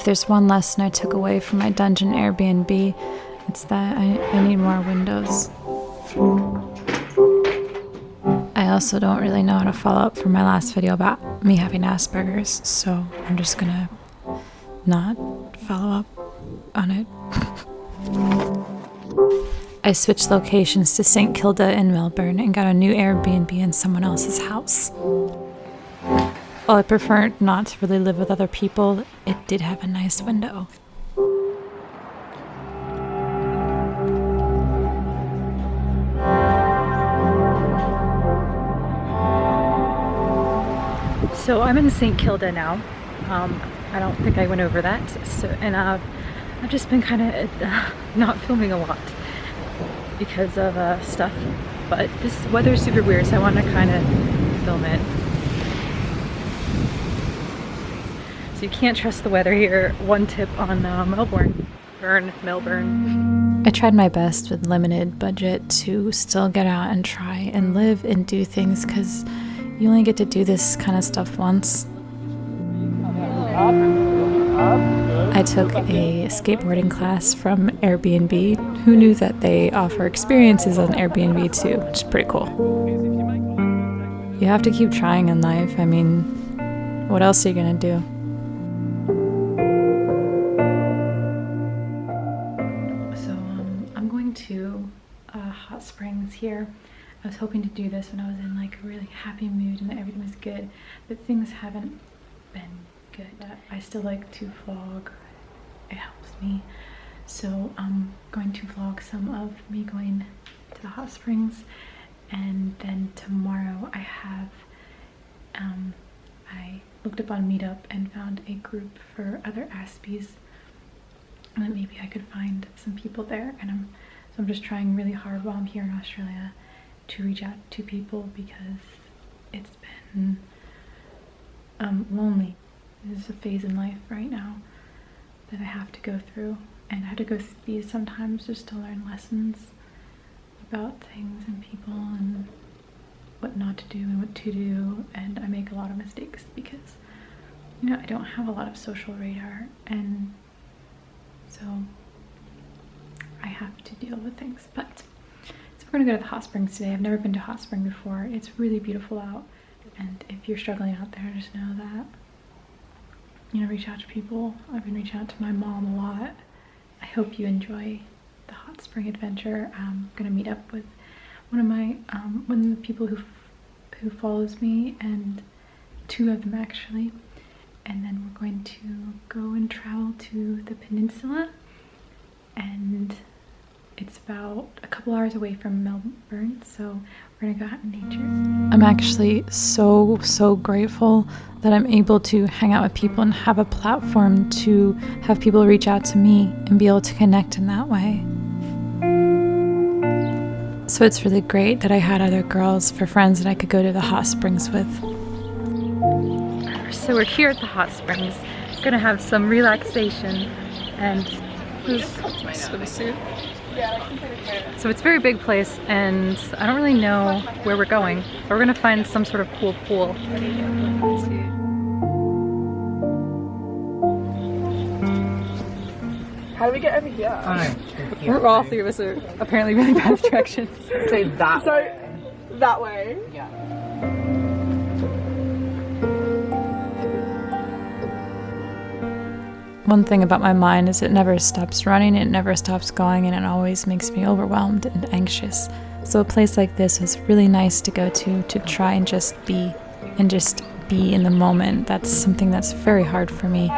If there's one lesson I took away from my dungeon Airbnb, it's that I, I need more windows. I also don't really know how to follow up from my last video about me having Asperger's, so I'm just gonna not follow up on it. I switched locations to St. Kilda in Melbourne and got a new Airbnb in someone else's house. While I prefer not to really live with other people, it did have a nice window. So I'm in St. Kilda now. Um, I don't think I went over that. So, and uh, I've just been kind of uh, not filming a lot because of uh, stuff. But this weather is super weird, so I want to kind of film it. So you can't trust the weather here. One tip on uh, Melbourne. Burn, Melbourne. I tried my best with limited budget to still get out and try and live and do things because you only get to do this kind of stuff once. I took a skateboarding class from Airbnb. Who knew that they offer experiences on Airbnb too, which is pretty cool. You have to keep trying in life. I mean, what else are you gonna do? Hoping to do this when I was in like a really happy mood and everything was good, but things haven't been good. I still like to vlog. It helps me. So I'm going to vlog some of me going to the hot springs and then tomorrow I have um, I looked up on meetup and found a group for other Aspies and then maybe I could find some people there and I'm so I'm just trying really hard while I'm here in Australia to reach out to people because it's been um, lonely. This is a phase in life right now that I have to go through and I have to go through these sometimes just to learn lessons about things and people and what not to do and what to do and I make a lot of mistakes because you know I don't have a lot of social radar and so I have to deal with things but we're gonna go to the hot springs today. I've never been to hot spring before. It's really beautiful out. And if you're struggling out there just know that you know reach out to people. I've been reaching out to my mom a lot. I hope you enjoy the hot spring adventure. I'm gonna meet up with one of my um, one of the people who who follows me and two of them actually. And then we're going to go and travel to the peninsula and it's about a couple hours away from Melbourne so we're gonna go out in nature. I'm actually so so grateful that I'm able to hang out with people and have a platform to have people reach out to me and be able to connect in that way. So it's really great that I had other girls for friends that I could go to the hot springs with. So we're here at the hot springs, gonna have some relaxation and this my swimsuit. So it's a very big place and I don't really know where we're going, but we're gonna find some sort of cool pool. How do we get over here? We're all three of us are apparently really bad at directions. Say that. So, that way. Yeah. One thing about my mind is it never stops running, it never stops going, and it always makes me overwhelmed and anxious. So a place like this is really nice to go to to try and just be and just be in the moment. That's something that's very hard for me.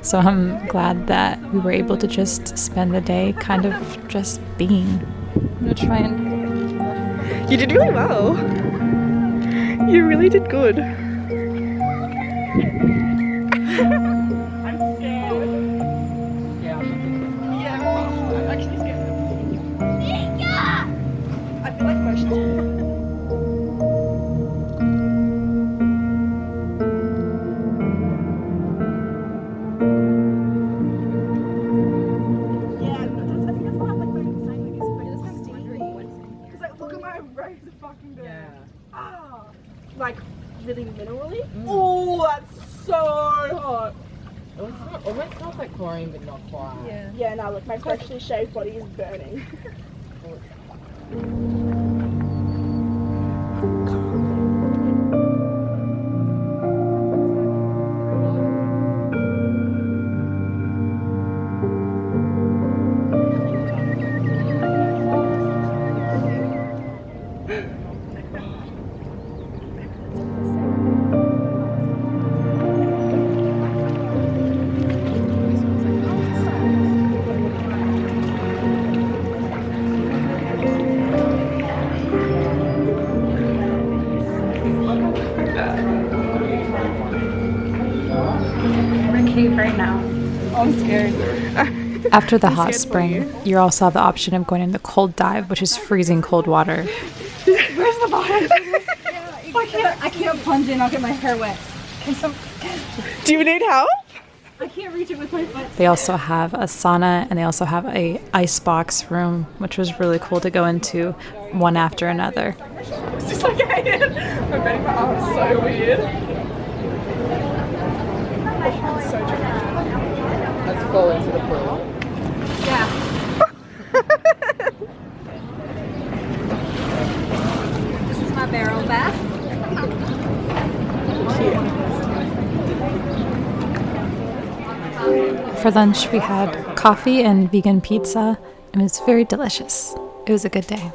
So I'm glad that we were able to just spend the day kind of just being. I'm gonna try and You did really well. You really did good. fucking burn. Yeah. Ah, like really minerally. Oh, that's so hot. It smells, almost smells like chlorine, but not quite. Yeah. Yeah, no, look, my freshly shaved body is burning. We're in a cave right now. I'm scared. After the hot scared for spring, you also have the option of going in the cold dive, which is freezing cold water. Where's the bottom? I can't, I can't plunge in, I'll get my hair wet. Some... Do you need help? I can't reach it with my foot. They also have a sauna and they also have a ice box room, which was really cool to go into one after another. It's just like I am. So weird. So. Let's fall into the pool. Yeah. This is my barrel bath. For lunch, we had coffee and vegan pizza. And it was very delicious. It was a good day.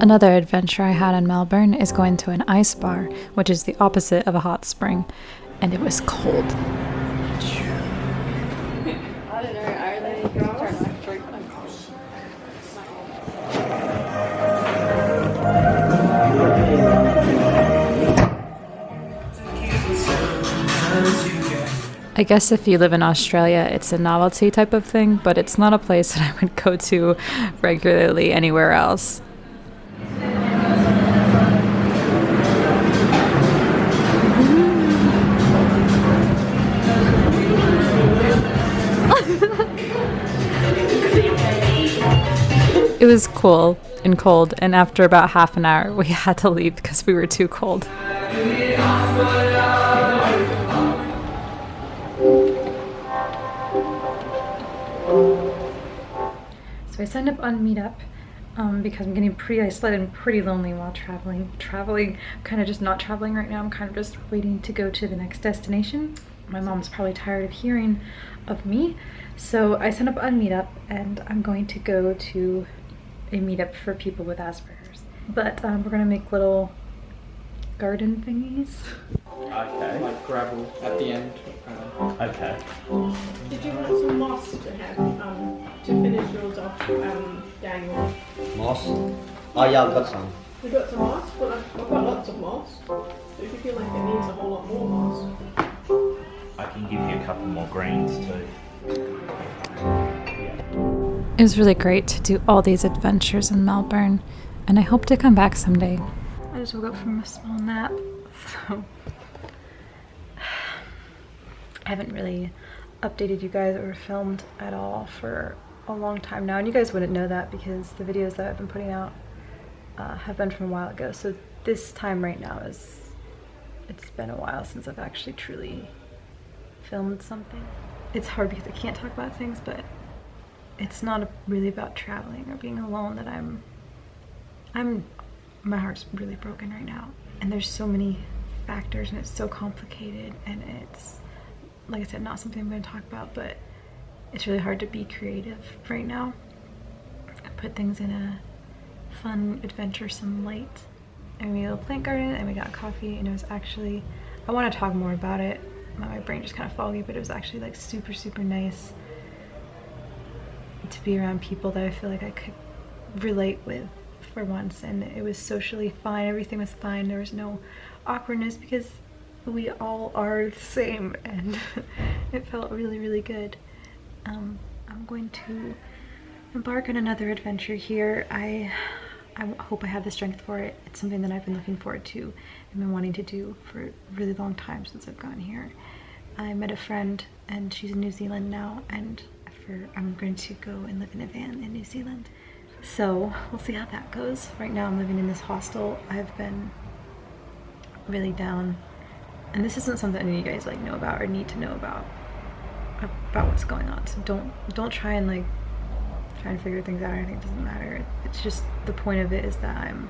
Another adventure I had in Melbourne is going to an ice bar, which is the opposite of a hot spring, and it was cold. I guess if you live in Australia, it's a novelty type of thing, but it's not a place that I would go to regularly anywhere else. It was cool and cold, and after about half an hour, we had to leave because we were too cold. So I signed up on Meetup um, because I'm getting pretty isolated and pretty lonely while traveling. Traveling, kind of just not traveling right now. I'm kind of just waiting to go to the next destination. My mom's probably tired of hearing of me. So I signed up on Meetup and I'm going to go to a meetup for people with Asperger's. But um, we're gonna make little garden thingies. Okay. Like gravel at the end. Uh, Okay. Did you want some moss to have um, to finish yours off, um, Daniel? Moss. Oh yeah, I've got some. We got some moss, but I've, I've got lots of moss. So if you feel like it needs a whole lot more moss, I can give you a couple more greens too. It was really great to do all these adventures in Melbourne, and I hope to come back someday. I just woke up from a small nap, so I haven't really updated you guys or filmed at all for a long time now, and you guys wouldn't know that because the videos that I've been putting out uh, have been from a while ago. So this time right now is it's been a while since I've actually truly filmed something. It's hard because I can't talk about things, but it's not really about traveling or being alone that I'm I'm my heart's really broken right now and there's so many factors and it's so complicated and it's like I said not something I'm going to talk about but it's really hard to be creative right now. I put things in a fun adventuresome light and we a little plant garden and we got coffee and it was actually I want to talk more about it. My brain just kind of foggy but it was actually like super super nice to be around people that I feel like I could relate with for once and it was socially fine. Everything was fine. There was no awkwardness because we all are the same and it felt really really good um, I'm going to embark on another adventure here I I hope I have the strength for it it's something that I've been looking forward to and been wanting to do for a really long time since I've gone here I met a friend and she's in New Zealand now and for I'm going to go and live in a van in New Zealand. So we'll see how that goes. Right now I'm living in this hostel. I've been really down and this isn't something any of you guys like know about or need to know about about what's going on. So don't don't try and like try and figure things out or anything. It doesn't matter. It's just the point of it is that I'm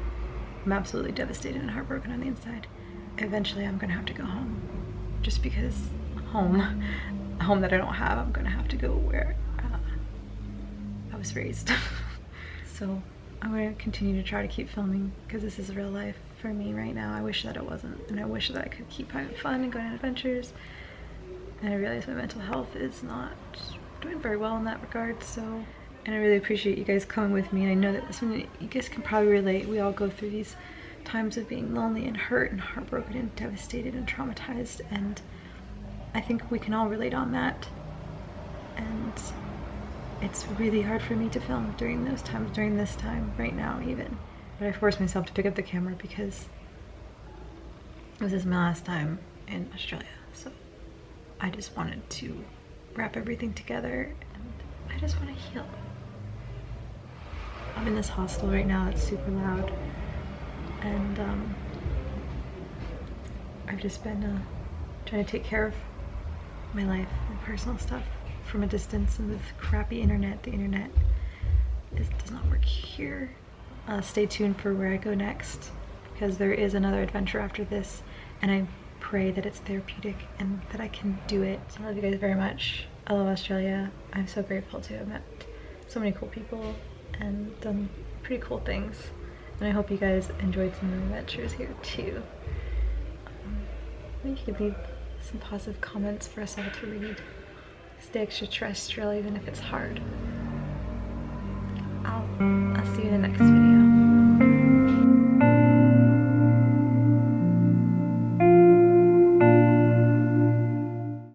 I'm absolutely devastated and heartbroken on the inside. Eventually I'm gonna have to go home. Just because home, home that I don't have, I'm gonna have to go where uh, I was raised. so I'm gonna continue to try to keep filming because this is real life for me right now. I wish that it wasn't and I wish that I could keep having fun and going on adventures. And I realize my mental health is not doing very well in that regard so and I really appreciate you guys coming with me I know that one you guys can probably relate. We all go through these times of being lonely and hurt and heartbroken and devastated and traumatized and I think we can all relate on that. And it's really hard for me to film during those times, during this time, right now even. But I forced myself to pick up the camera because this is my last time in Australia. So I just wanted to wrap everything together and I just want to heal. I'm in this hostel right now, it's super loud. And um, I've just been uh, trying to take care of my life and personal stuff from a distance and with crappy internet. The internet is, does not work here. Uh, stay tuned for where I go next because there is another adventure after this and I pray that it's therapeutic and that I can do it. I love you guys very much. I love Australia. I'm so grateful to have met so many cool people and done pretty cool things. And I hope you guys enjoyed some of the adventures here too. Um, you could leave some positive comments for us all to read. Stay extraterrestrial even if it's hard. I'll, I'll see you in the next